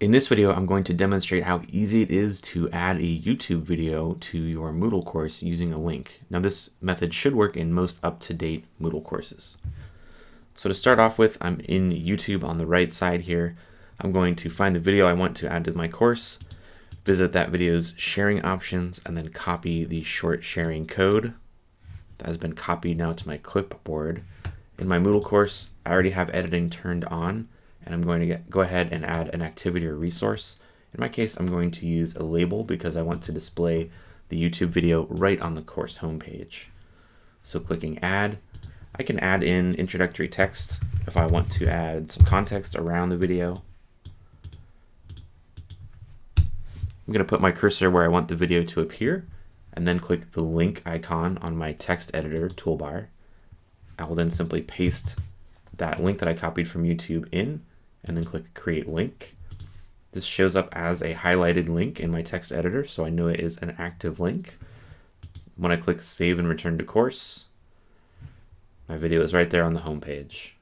In this video, I'm going to demonstrate how easy it is to add a YouTube video to your Moodle course using a link. Now this method should work in most up-to-date Moodle courses. So to start off with, I'm in YouTube on the right side here. I'm going to find the video I want to add to my course, visit that video's sharing options, and then copy the short sharing code that has been copied now to my clipboard. In my Moodle course, I already have editing turned on, and I'm going to get, go ahead and add an activity or resource. In my case, I'm going to use a label because I want to display the YouTube video right on the course homepage. So clicking add, I can add in introductory text if I want to add some context around the video. I'm going to put my cursor where I want the video to appear and then click the link icon on my text editor toolbar. I will then simply paste that link that I copied from YouTube in and then click create link. This shows up as a highlighted link in my text editor, so I know it is an active link. When I click save and return to course, my video is right there on the home page.